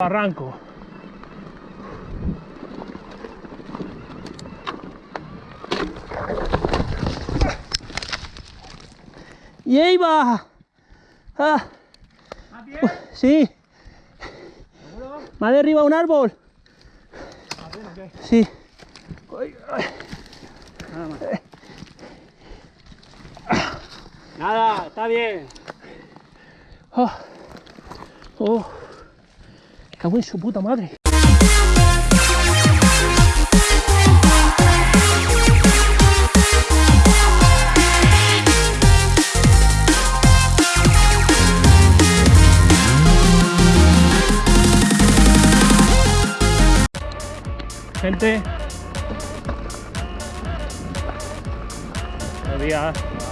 Arranco. Y ahí va. Ah. Sí. Me ha derribado un árbol. Sí. Nada, está bien. Oh. Oh. Cago en su puta madre. Gente. Buenos días.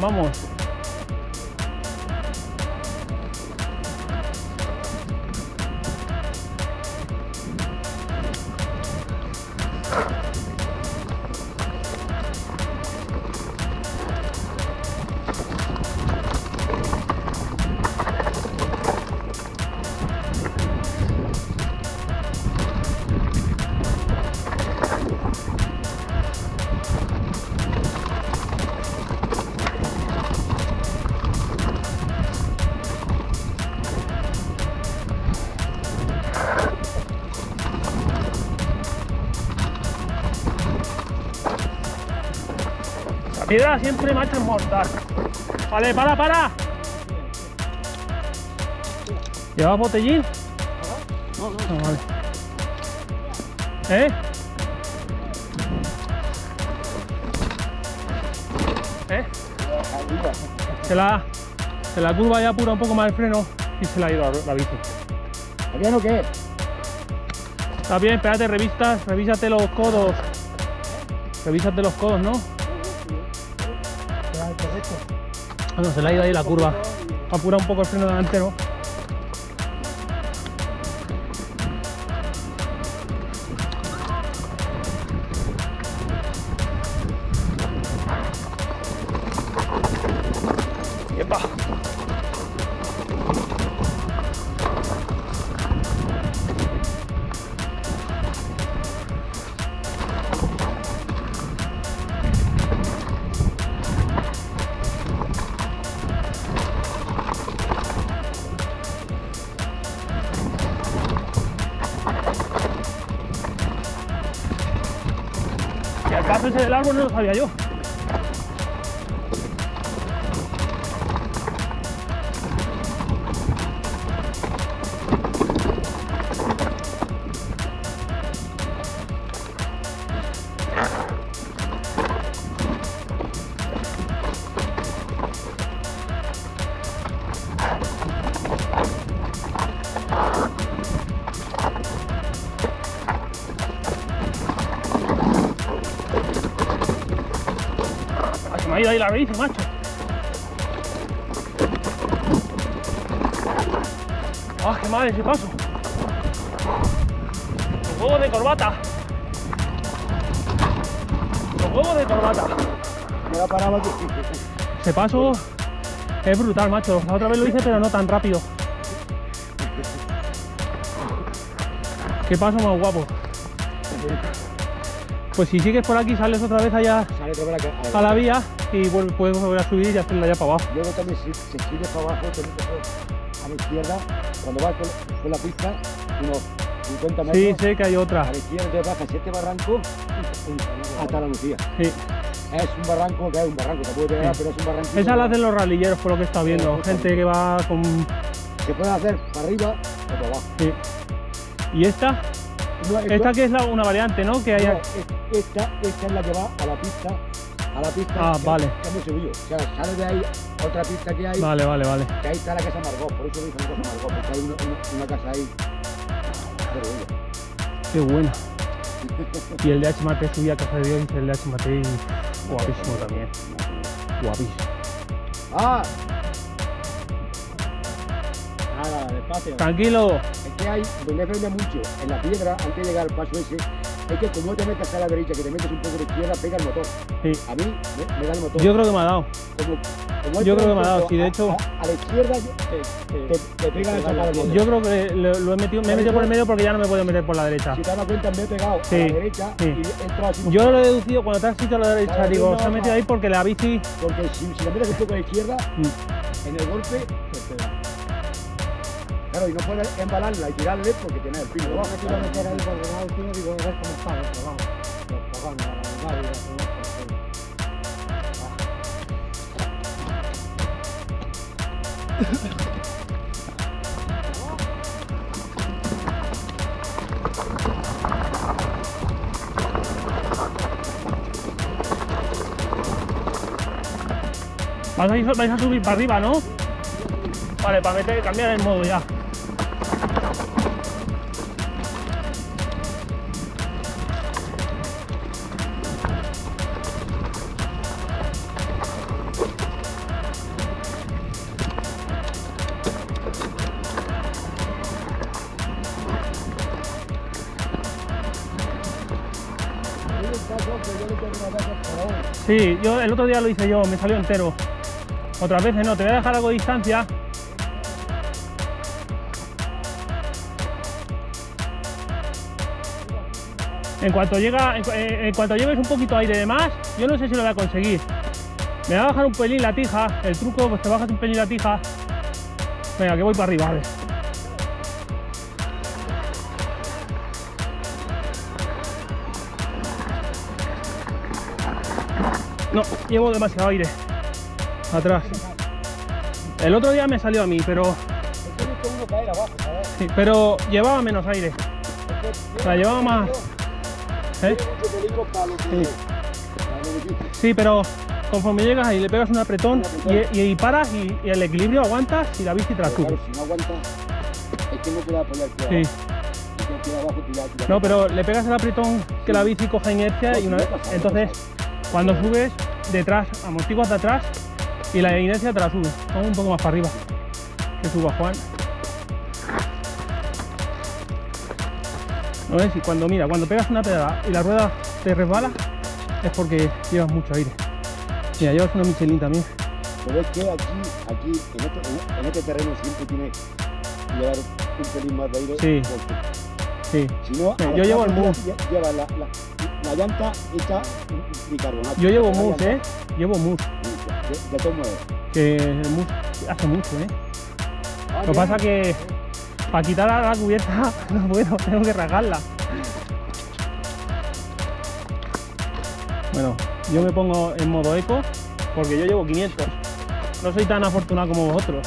Vamos. Piedra siempre macho es mortal. Vale, para, para. ¿Llevas botellín? No, no. Ah, vale. ¿Eh? ¿Eh? Se la, se la curva ya apura un poco más el freno y se la ha ido la, la bici. ¿Bien o qué? Está bien, espérate, revistas, revísate los codos. Revísate los codos, ¿no? Ah, no, se le ha ido ahí la curva. Apura un poco el freno delantero. Paso ese del árbol bici, macho. ¡Ah, qué mal ese paso! Los huevos de corbata. Los huevos de corbata. Ya paraba aquí. Ese paso es brutal, macho. La otra vez lo hice, pero no tan rápido. Qué paso más guapo. Pues si sigues por aquí, sales otra vez allá a la vía y puedes volver a subir y hacerla ya para abajo. Luego también si, si sigues para abajo, tienes que hacer a la izquierda, cuando vas con, con la pista, unos 50 metros. Sí, sé que hay A otra. la izquierda bajas este barranco hasta la Lucía. Sí. Es un barranco, que es un barranco, te puede pegar, pero es un barranco. Esa la hacen los ralilleros, por lo que estado viendo. Sí, Gente que va con. Se puede hacer para arriba o para abajo. Sí. ¿Y esta? No, Esta que es la- una variante, ¿no? Que hay. no, esta, esta es la que va a la pista. A la pista Ah, que- vale. que hemos subido. O sea, sale de ahí otra pista que hay. Vale, vale, vale. Que ahí está la casa Margot, por eso dicen casa Margot, porque hay una, una- una casa ahí. Bueno. Qué buena. Y el de H. Mate subía a Casa de Dios y el de H. Mate guapísimo también. Guapísimo. ¡Ah! Nada, despacio. Tranquilo. Es que hay, donde frena mucho, en la piedra, antes de llegar al paso ese, es que como te metes a la derecha, que te metes un poco de izquierda, pega el motor. Sí. A mí me, me da el motor. Yo creo que me ha dado. como, como yo creo que me ha dado, sí, de hecho- A, a la izquierda te, te pega el motor. Yo creo que lo, lo he metido, me he metido por el medio porque ya no me puedo meter por la derecha. Si te das cuenta, me he pegado Sí, a la derecha sí. y he entrado así. Yo lo he deducido cuando te has dicho a la derecha, digo, no, se ha metido no. ahí porque la bici. Porque si, si la metes un poco a la izquierda, Mm. en el golpe, te pega. Claro, y no puedes embalarla y tirarle porque tienes el pino debajo. quiero meter ahí por el lado, tío, digo, a ver cómo está, pero vamos. Los cojones, la verdad, y la verdad, Vais a, vais a subir para arriba, ¿no? Vale, para meter, cambiar el modo ya. Sí, yo el otro día lo hice yo, me salió entero. Otras veces no, te voy a dejar algo de distancia. En cuanto llega, eh, en cuanto lleves un poquito aire de más, yo no sé si lo voy a conseguir. Me va a bajar un pelín la tija, el truco pues te bajas un pelín la tija. Venga, que voy para arriba, a ver. Llevo demasiado aire. Atrás. El otro día me salió a mí, pero, pero llevaba menos aire. La llevaba más. ¿eh? Sí. pero conforme llegas ahí le pegas un apretón y, y- y paras y, y el equilibrio aguantas y la bici te la si no aguanta, es que no te apoyar Sí. No, pero le pegas el apretón que la bici coja inercia y una vez, entonces cuando subes detrás, amortiguas de atrás y la inercia te la sube. Vamos un poco más para arriba. Que suba Juan. No ves, y cuando mira, cuando pegas una pedada y la rueda te resbala, es porque llevas mucho aire. Mira, llevas una Michelin también. Pero es que aquí, aquí, en este, en- en este terreno siempre tiene que llevar un pelín más de aire. Sí. porque Sí. Si no, Sí, yo llevo el lle- Lleva la, la, la llanta hecha bicarbonato. Yo llevo mousse, ¿eh? Llevo mousse. De, de todos modos. Que el mousse hace mucho, ¿eh? Ah, Lo que pasa que para quitar la, la cubierta no puedo, tengo que rasgarla. Bueno, yo me pongo en modo eco porque yo llevo 500. No soy tan afortunado como vosotros.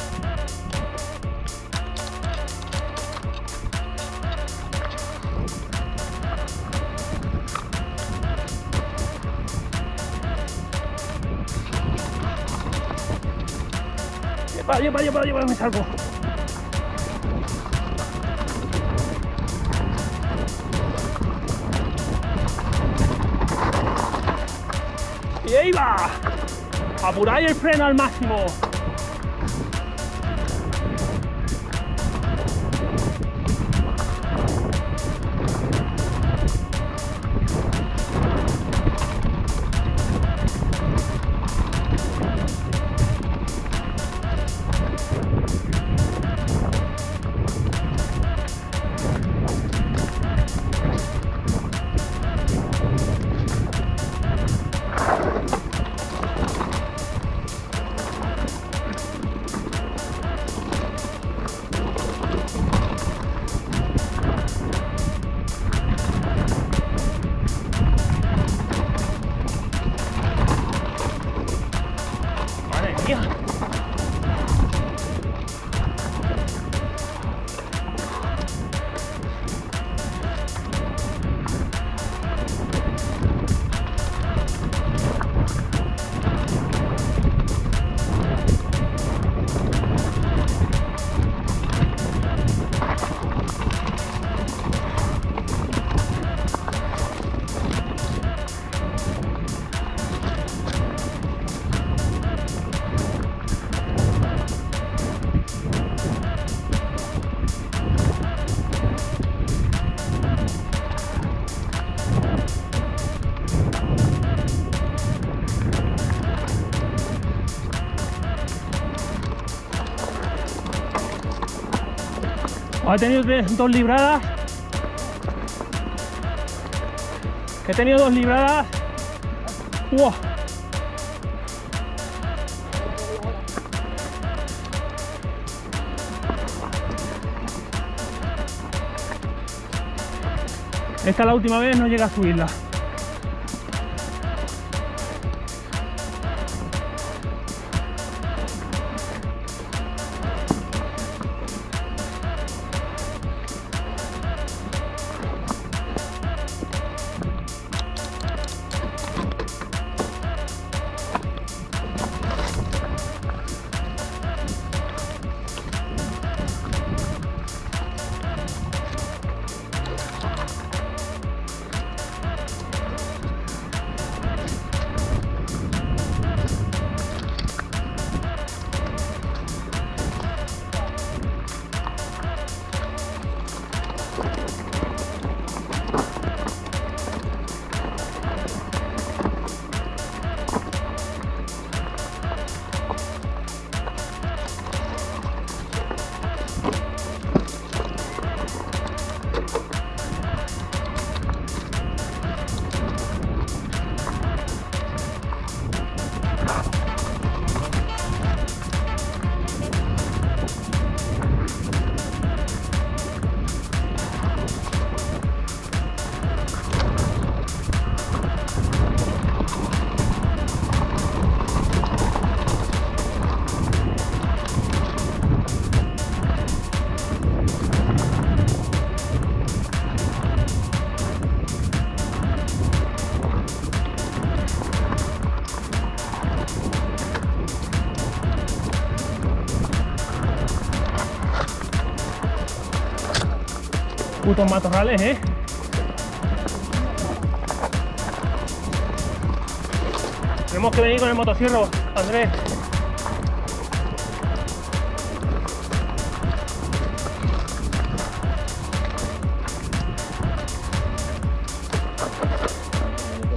Lleva, lleva, lleva, me salgo. Y ahí va. Apuráis el freno al máximo. Ha tenido dos libradas. He tenido dos libradas. ¡Uah! Esta la última vez no llega a subirla. Putos matorrales, ¿eh? Tenemos que venir con el motosierro, Andrés.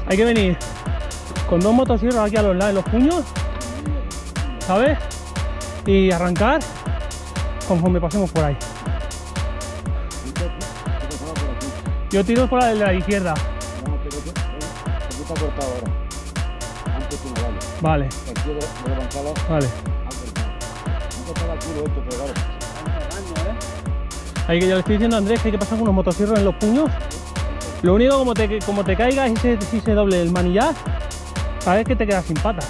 Hay que venir con dos motosierros aquí a los lados, en los puños, ¿sabes? Y arrancar conforme pasemos por ahí. Yo tiro por la de la izquierda. No, pero eh, aquí está cortado ahora. Antes no vale. Vale, Aquí de, Gonzalo, vale. antes no. Estaba culo esto, pero claro. Ahí que yo le estoy diciendo a Andrés que hay que pasar con unos motosierros en los puños. Lo único como te, como te caigas y se, si se doble el manillar, sabes que te quedas sin patas.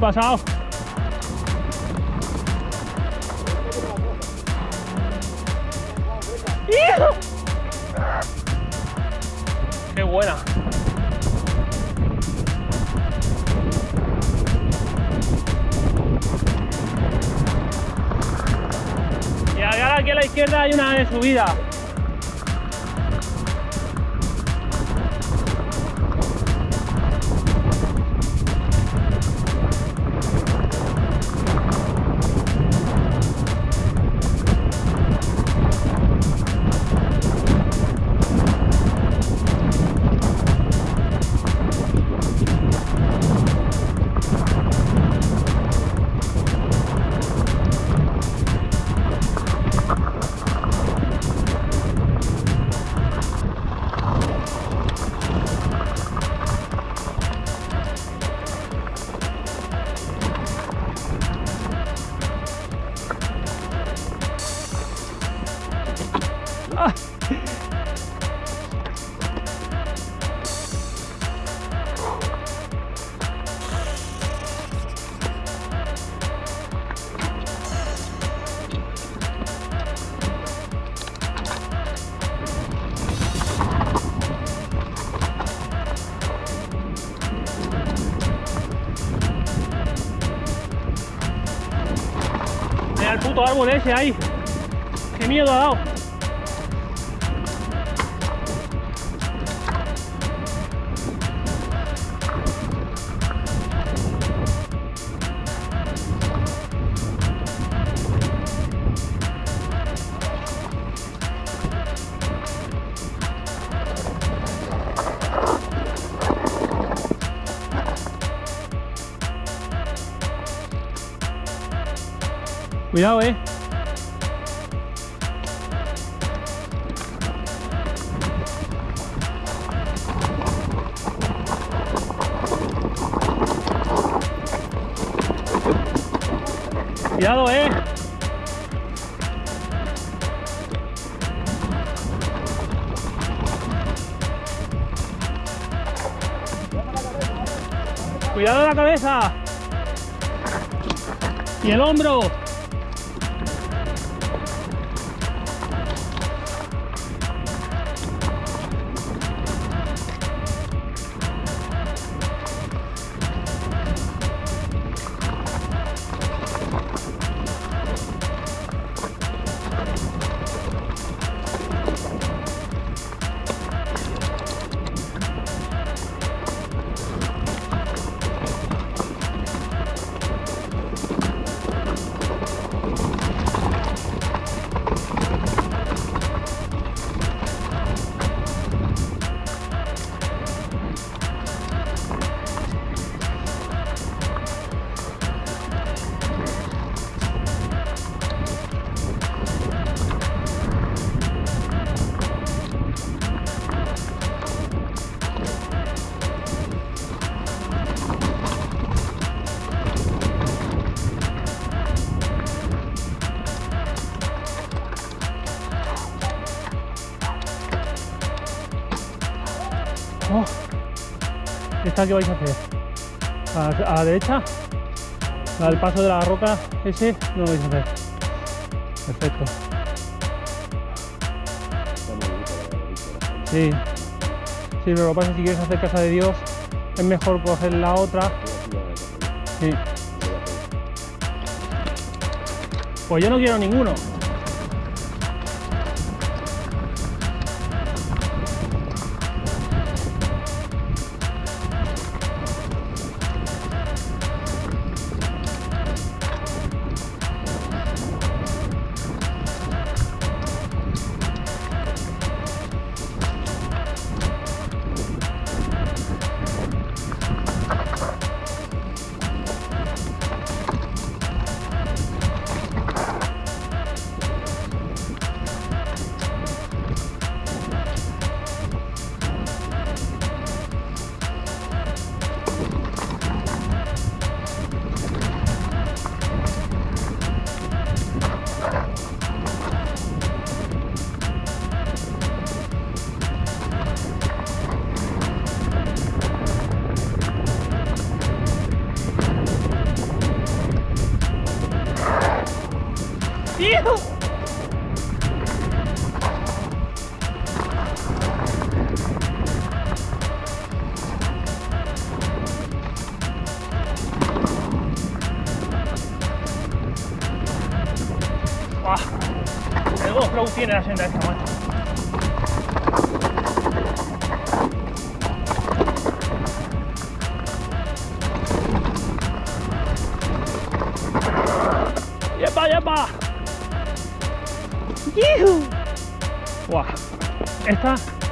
Pasado. ¡Hijo! ¡Qué buena! Y ahora aquí a la izquierda hay una de subida. árbol ese ahí. Qué miedo ha dado. Cuidado, eh. Cuidado, eh. ¿Esta qué vais a hacer? ¿A la, derecha? ¿La del paso de la roca? Ese no lo vais a hacer. Perfecto. Sí. Sí, pero lo que pasa que si quieres hacer casa de Dios, es mejor coger la otra. Sí. Pues yo no quiero ninguno.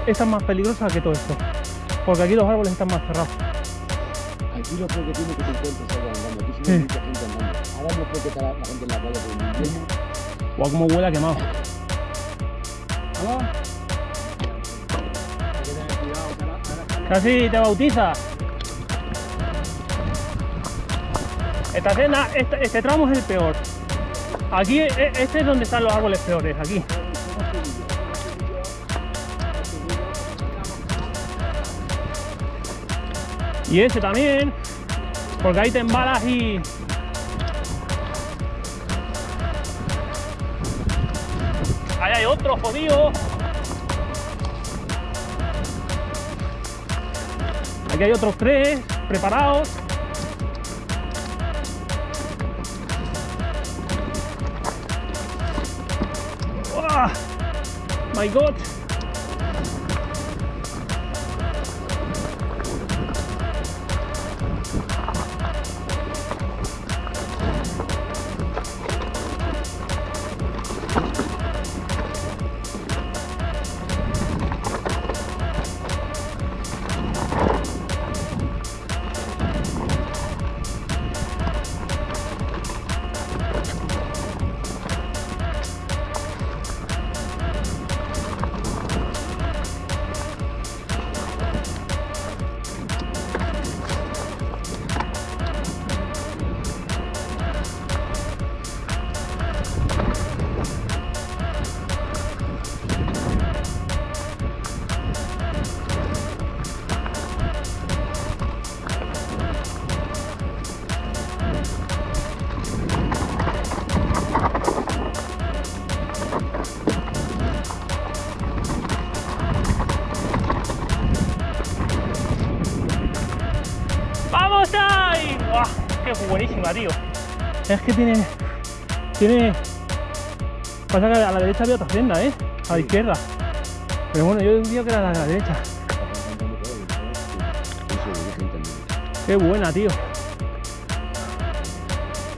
Esta, es más peligrosa que todo esto. Porque aquí los árboles están más cerrados. Aquí lo creo que tiene que te encuentres algo andando. Aquí sí mucha gente andando. Ahora no creo que está la, gente en la playa por el invierno. ¡Buah, cómo huele a quemado! Casi te bautizas. Esta cena, este, este tramo es el peor. Aquí, e- este es donde están los árboles peores, aquí. Y ese también, porque ahí te embalas y... Ahí hay otro jodido. Aquí hay otros tres preparados. ¡Uah! My God. Tío. Es que tiene. Tiene. Pasa que a la derecha había otra senda, ¿eh? A la izquierda. Pero bueno, yo diría que era la de la derecha. Qué buena, tío.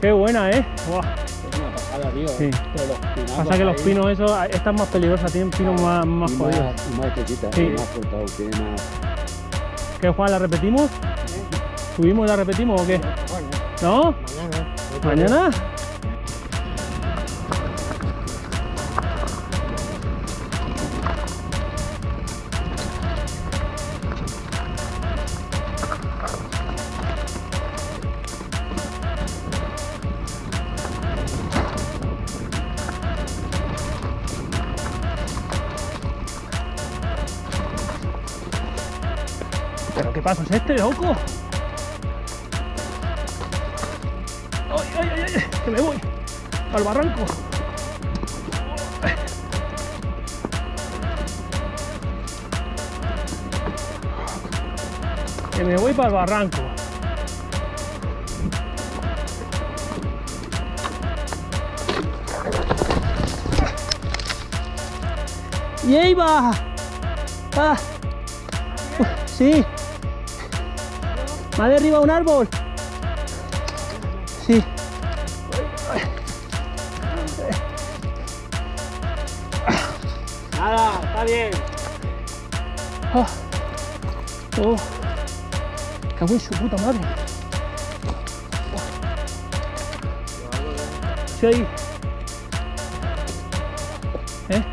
Qué buena, ¿eh? Buah. Es una pasada, tío. Sí. Pero los pinazos Pasa que los ahí, pinos, esos, esta es más peligrosa, tienen pinos más, más Y jodidos. más, y más estrechita, Sí. más cortado, tiene más. ¿Qué, Juan, la repetimos? ¿Subimos y la repetimos o qué? Bueno, ¿No? Mañana. ¿Pero qué paso es este, loco? ¡Que me voy! ¡Al barranco! Que me voy para el barranco. ¡Y ahí va! ¡Ah! ¡Sí! ¿Me ha derribado un árbol? En su puta madre. Sí, ahí. ¿Eh?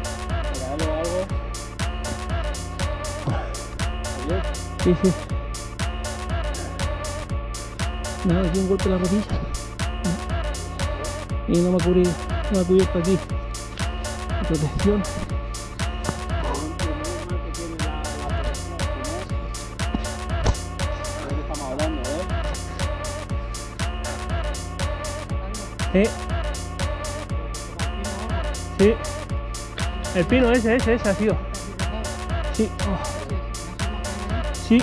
Sí, sí. Nada, aquí un golpe en la rodilla. Y no me ha cubierto, no me ha cubierto aquí. Protección. Eh. Sí. El pino ese, ese, ese ha sido. Sí. Sí.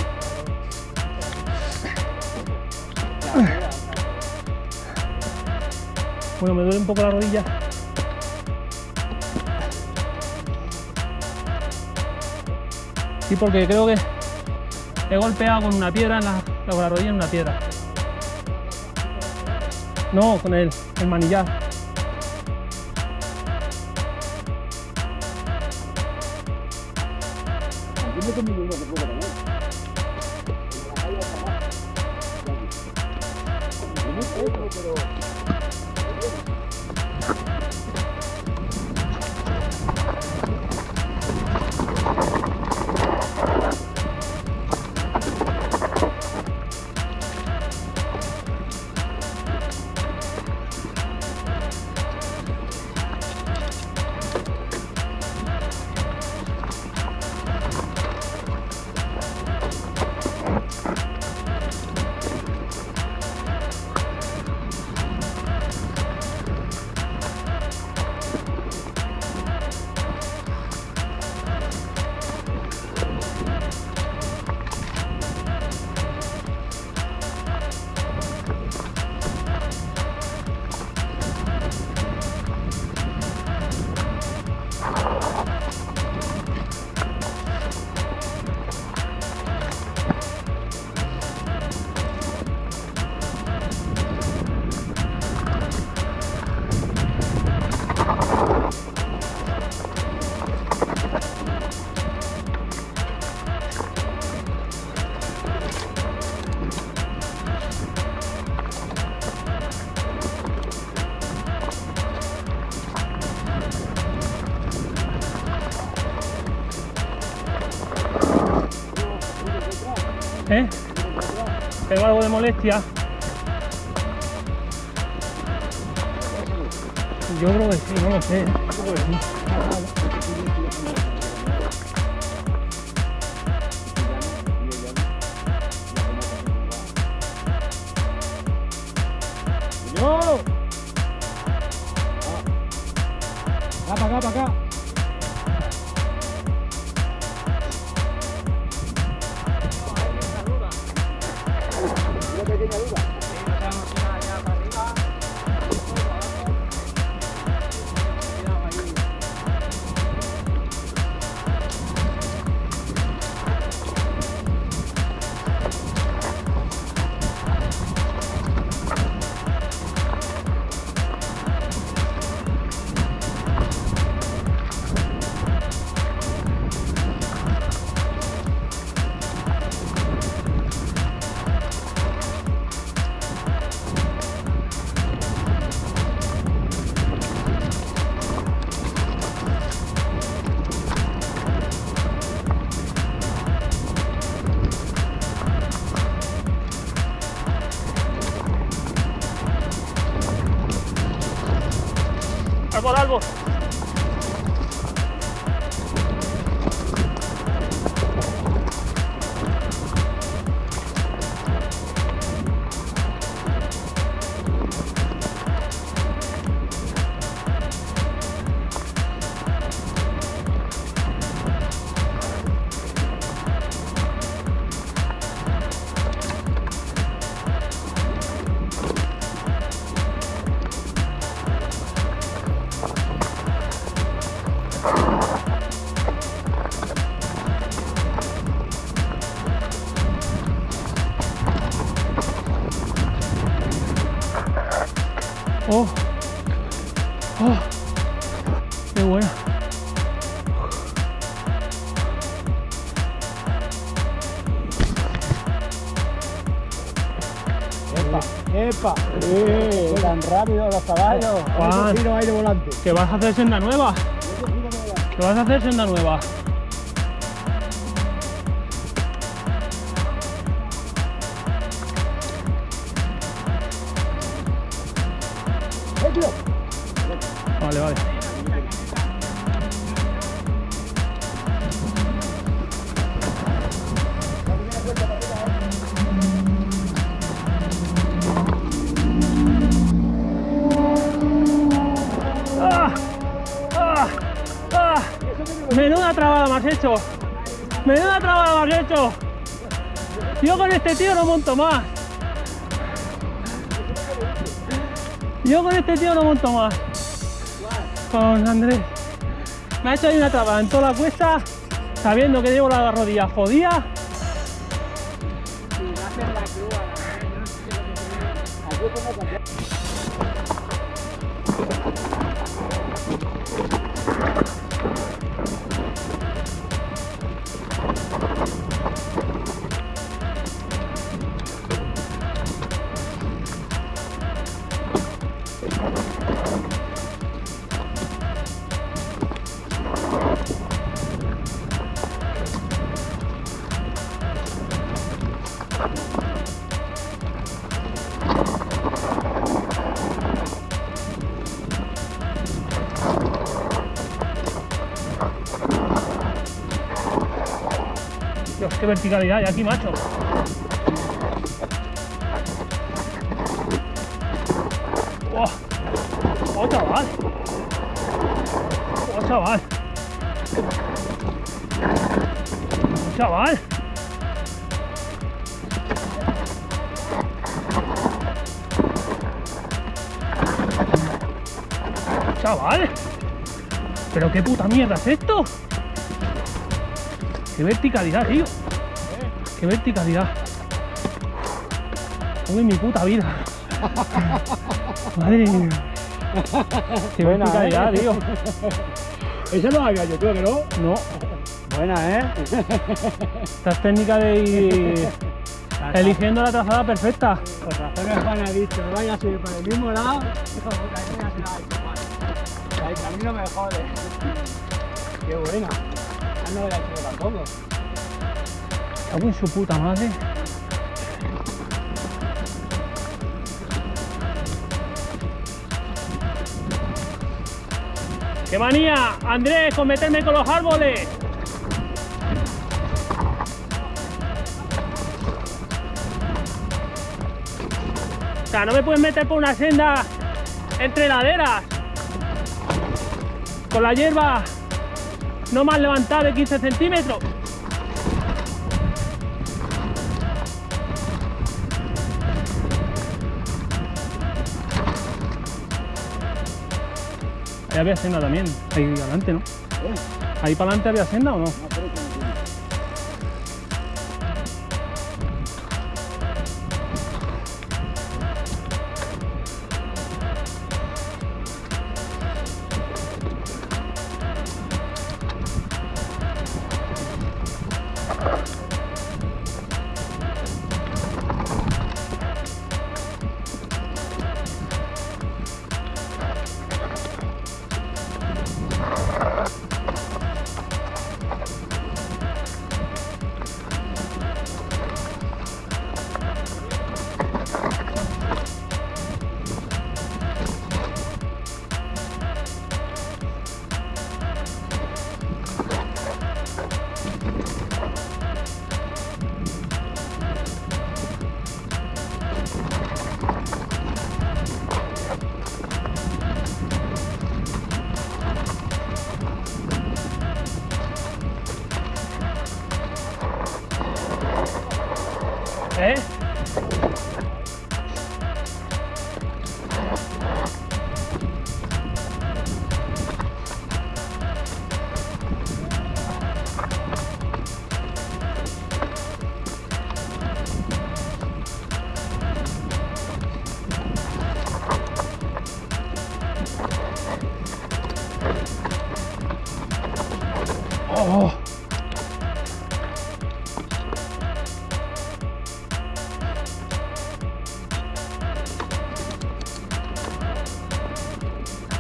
Bueno, me duele un poco la rodilla. Sí, porque creo que he golpeado con una piedra, en la, con la rodilla en una piedra. No, con el, el Tengo algo de molestia. Yo creo que sí, no lo sé. Yo sí. ¡Yo! Va para acá, para acá. Árbol, árbol. Que vas a hacer senda nueva. Que vas a hacer senda nueva. Has hecho. Menuda trabada has hecho. Yo con este tío no monto más. Yo con este tío no monto más. Con Andrés. Me ha hecho ahí una trabada en toda la cuesta, sabiendo que llevo la rodilla jodida. Dios, qué verticalidad hay aquí, macho. ¡Oh! ¡Oh, chaval! ¡Oh, chaval! ¡Oh, chaval! ¡Chaval! ¿Pero qué puta mierda es esto? ¡Qué verticalidad, tío! ¡Qué verticalidad! ¡Uy, mi puta vida! ¡Madre mía! ¡Qué Buena, verticalidad, ¿eh? tío! Eso lo había yo, creo que no. No, Buena, ¿eh? esta es técnica de ir eligiendo la trazada perfecta. Por razones Juan ha dicho, vaya a subir por el mismo lado. La no me jode. Qué buena. Ah, no he hecho tampoco. Cago en su puta madre. ¡Qué manía! Andrés, con meterme con los árboles. O sea, no me puedes meter por una senda entre laderas. Con la hierba no más levantada de 15 centímetros. Ahí había senda también, ahí adelante, ¿no? Ahí para adelante había senda o no?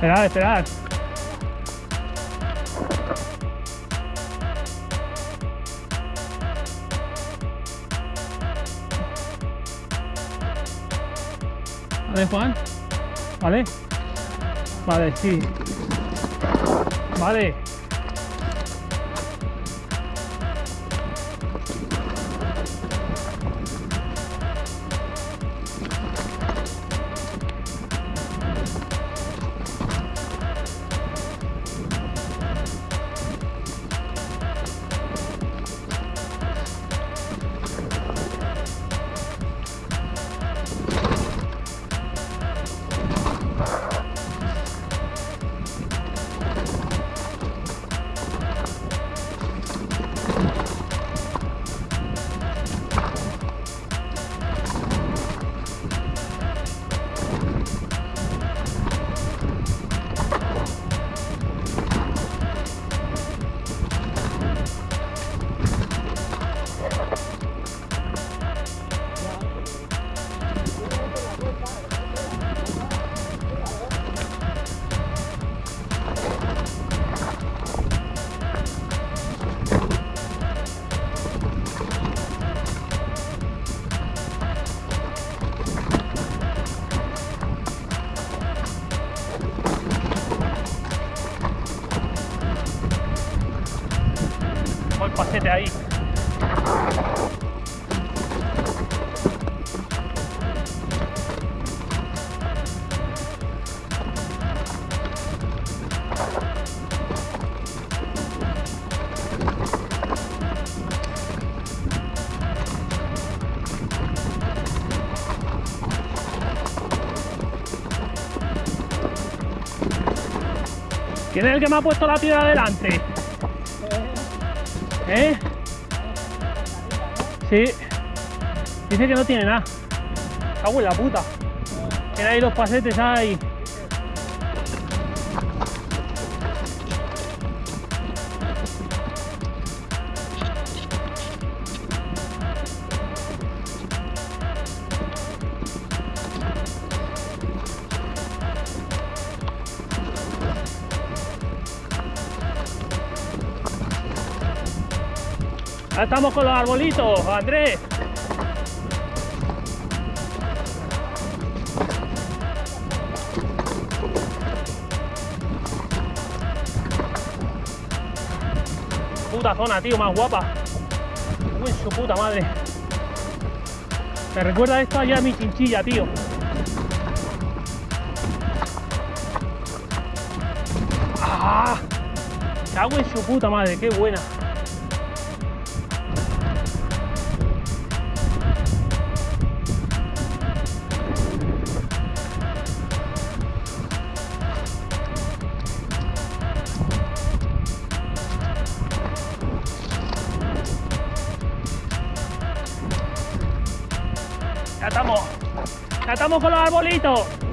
Esperad, esperad. Vale, Juan. Vale. Vale, sí. Vale. ¿Quién es el que me ha puesto la piedra delante? ¿Eh? Sí. Dice que no tiene nada. Cago en la puta. Tiene ahí los pasetes ahí. Estamos con los arbolitos, Andrés. Puta zona, tío, más guapa. Uy, su puta madre. Me recuerda esto allá a mi chinchilla, tío. ¡Ah! Cago en su puta madre, qué buena. Ya estamos con los arbolitos.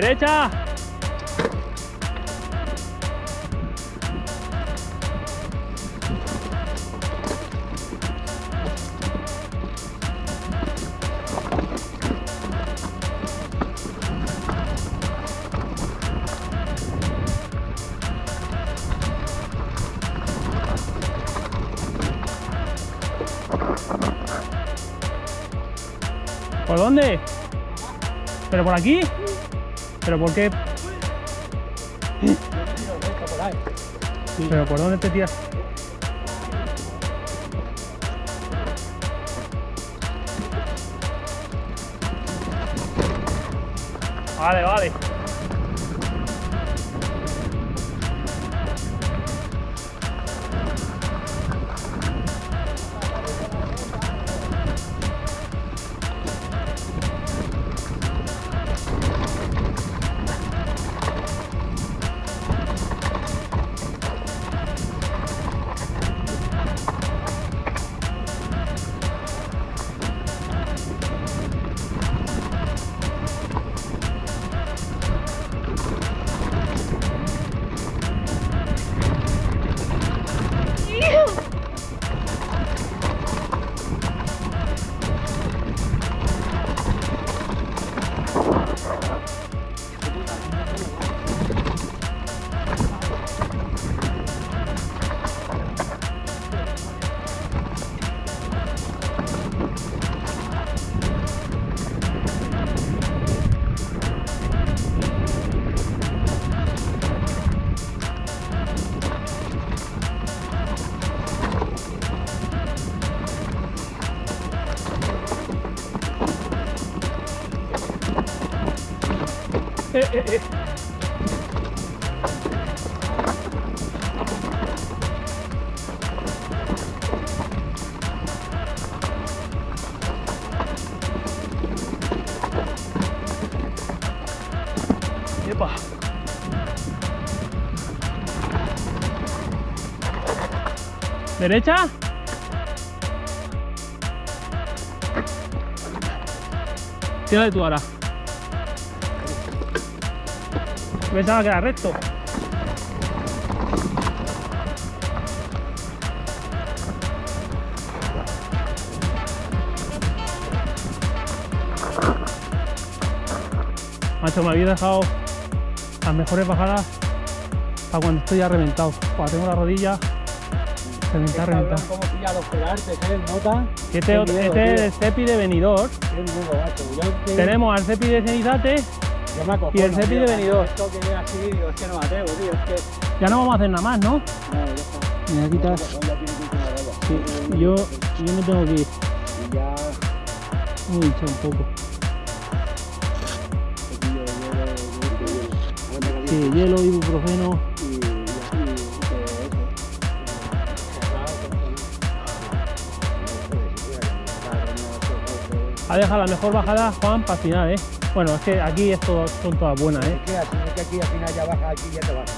Derecha. ¿Por dónde? ¿Pero por aquí? ¿Pero por qué? ¿Pero por dónde te tiras? Vale, vale. Epa. ¿Derecha? Tírale tú ahora. Pensaba que era recto. Macho, me habéis dejado las mejores bajadas para cuando estoy ya reventado. Cuando tengo la rodilla reventada, reventada. ¿Cómo pilla los pegantes, eh? ¿Nota? Este, miedo, este es el cepi de venidor. Tenemos al cepi de cenizate. Yo me acojono, y el tío, de venidor. Esto que es así, digo, es que no me atrevo, tío. Es que... Ya no vamos a hacer nada más, ¿no? No, ya está. Me voy a quitar. Sí, yo, yo me tengo que ir. Y ya, Uy, echa un poco. Sí, hielo, ibuprofeno. Ha dejado la mejor bajada, Juan, para final, ¿eh? Bueno, es que aquí es todo- son todas buenas, ¿eh? Es que así es que aquí al final ya baja aquí y ya te baja.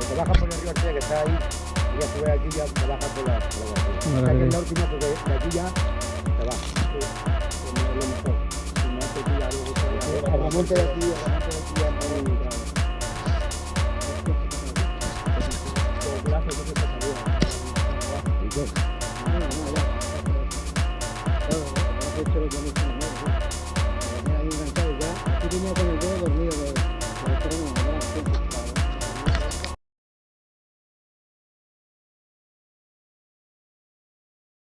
Porque baja por el río Ortega que está ahí y ya sube aquí y ya te baja por la por la Vale, Esta que vale. es la última porque de aquí ya te baja. No te pilla luego te va a- El remonte de aquí, el remonte de aquí ya no es muy pequeña con el